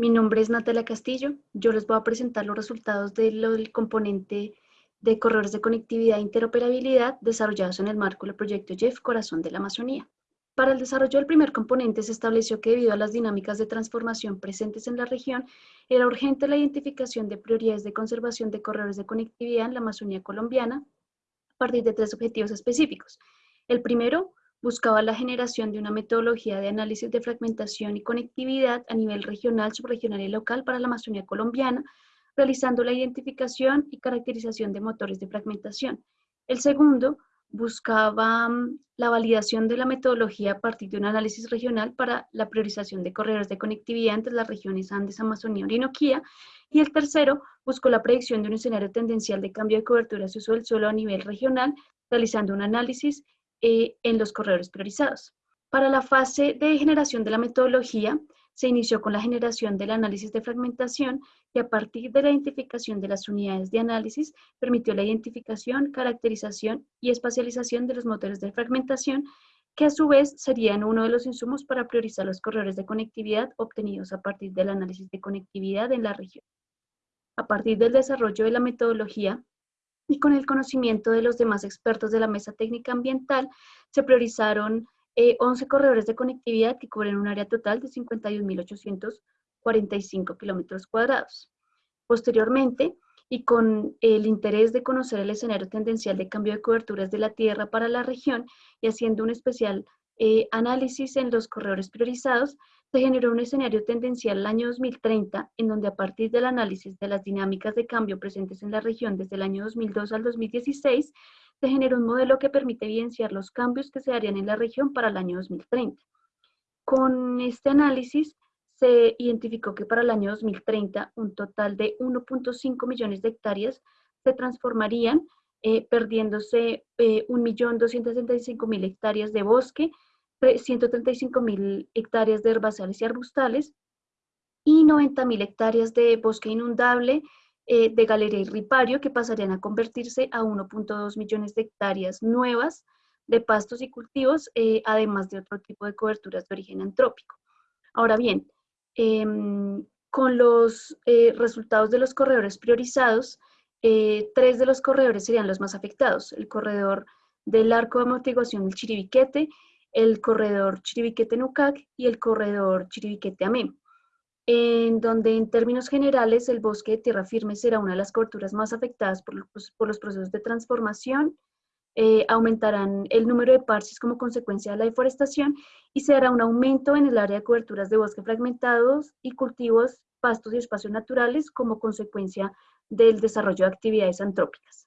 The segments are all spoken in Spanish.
mi nombre es Natalia Castillo. Yo les voy a presentar los resultados del componente de corredores de conectividad e interoperabilidad desarrollados en el marco del proyecto JEF Corazón de la Amazonía. Para el desarrollo del primer componente se estableció que debido a las dinámicas de transformación presentes en la región, era urgente la identificación de prioridades de conservación de corredores de conectividad en la Amazonía colombiana a partir de tres objetivos específicos. El primero, buscaba la generación de una metodología de análisis de fragmentación y conectividad a nivel regional, subregional y local para la Amazonía colombiana, realizando la identificación y caracterización de motores de fragmentación. El segundo buscaba mm, la validación de la metodología a partir de un análisis regional para la priorización de corredores de conectividad entre las regiones Andes, Amazonía, Orinoquía. Y el tercero buscó la predicción de un escenario tendencial de cambio de cobertura de uso del suelo a nivel regional, realizando un análisis eh, en los corredores priorizados. Para la fase de generación de la metodología, se inició con la generación del análisis de fragmentación y a partir de la identificación de las unidades de análisis permitió la identificación, caracterización y espacialización de los motores de fragmentación que a su vez serían uno de los insumos para priorizar los corredores de conectividad obtenidos a partir del análisis de conectividad en la región. A partir del desarrollo de la metodología, y con el conocimiento de los demás expertos de la Mesa Técnica Ambiental, se priorizaron 11 eh, corredores de conectividad que cubren un área total de 51.845 kilómetros cuadrados. Posteriormente, y con el interés de conocer el escenario tendencial de cambio de coberturas de la Tierra para la región y haciendo un especial eh, análisis en los corredores priorizados, se generó un escenario tendencial el año 2030, en donde a partir del análisis de las dinámicas de cambio presentes en la región desde el año 2002 al 2016, se generó un modelo que permite evidenciar los cambios que se harían en la región para el año 2030. Con este análisis se identificó que para el año 2030 un total de 1.5 millones de hectáreas se transformarían, eh, perdiéndose eh, 1.265.000 hectáreas de bosque, 135 mil hectáreas de herbazales y arbustales y 90 mil hectáreas de bosque inundable, eh, de galería y ripario, que pasarían a convertirse a 1.2 millones de hectáreas nuevas de pastos y cultivos, eh, además de otro tipo de coberturas de origen antrópico. Ahora bien, em, con los eh, resultados de los corredores priorizados, tres de los corredores serían los más afectados. El corredor del arco de amortiguación del Chiribiquete, el corredor Chiribiquete-Nucac y el corredor Chiribiquete-Amén, en donde en términos generales el bosque de tierra firme será una de las coberturas más afectadas por los, procesos de transformación, eh, aumentarán el número de parches como consecuencia de la deforestación y se dará un aumento en el área de coberturas de bosque fragmentados y cultivos, pastos y espacios naturales como consecuencia del desarrollo de actividades antrópicas.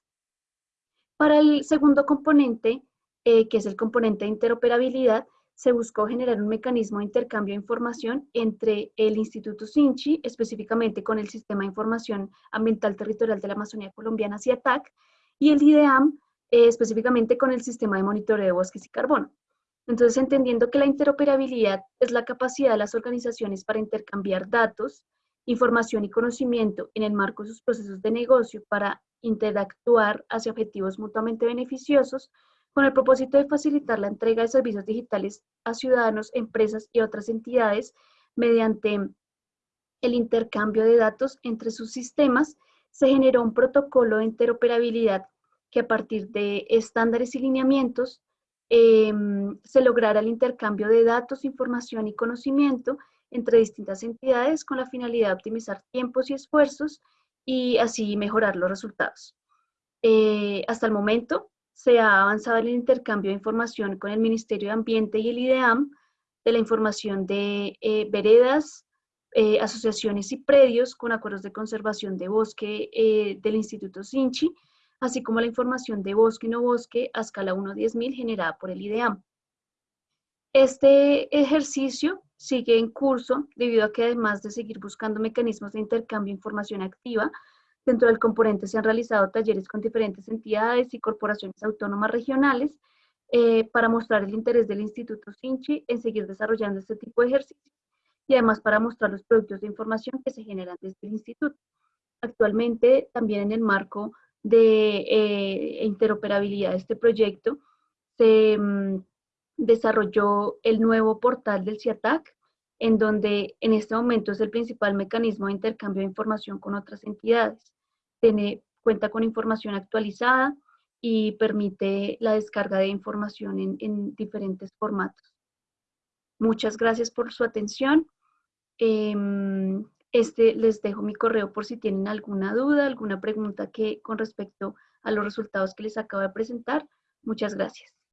Para el segundo componente, eh, que es el componente de interoperabilidad, se buscó generar un mecanismo de intercambio de información entre el Instituto SINCHI, específicamente con el Sistema de Información Ambiental Territorial de la Amazonía Colombiana, CIATAC, y el IDEAM, eh, específicamente con el Sistema de Monitoreo de Bosques y Carbono. Entonces, entendiendo que la interoperabilidad es la capacidad de las organizaciones para intercambiar datos, información y conocimiento en el marco de sus procesos de negocio para interactuar hacia objetivos mutuamente beneficiosos, con el propósito de facilitar la entrega de servicios digitales a ciudadanos, empresas y otras entidades mediante el intercambio de datos entre sus sistemas, se generó un protocolo de interoperabilidad que a partir de estándares y lineamientos em, se lograra el intercambio de datos, información y conocimiento entre distintas entidades con la finalidad de optimizar tiempos y esfuerzos y así mejorar los resultados. Eh, hasta el momento, se ha avanzado en el intercambio de información con el Ministerio de Ambiente y el IDEAM de la información de eh, veredas, eh, asociaciones y predios con acuerdos de conservación de bosque eh, del Instituto Sinchi, así como la información de bosque y no bosque a escala 1 a 10.000 generada por el IDEAM. Este ejercicio sigue en curso debido a que además de seguir buscando mecanismos de intercambio de información activa, Dentro del componente se han realizado talleres con diferentes entidades y corporaciones autónomas regionales eh, para mostrar el interés del Instituto Sinchi en seguir desarrollando este tipo de ejercicios y además para mostrar los productos de información que se generan desde el instituto. Actualmente, también en el marco de eh, interoperabilidad de este proyecto, se mm, desarrolló el nuevo portal del CIATAC, en donde en este momento es el principal mecanismo de intercambio de información con otras entidades. Tiene, cuenta con información actualizada y permite la descarga de información en, diferentes formatos. Muchas gracias por su atención. Em, este, les dejo mi correo por si tienen alguna duda, alguna pregunta que con respecto a los resultados que les acabo de presentar. Muchas gracias.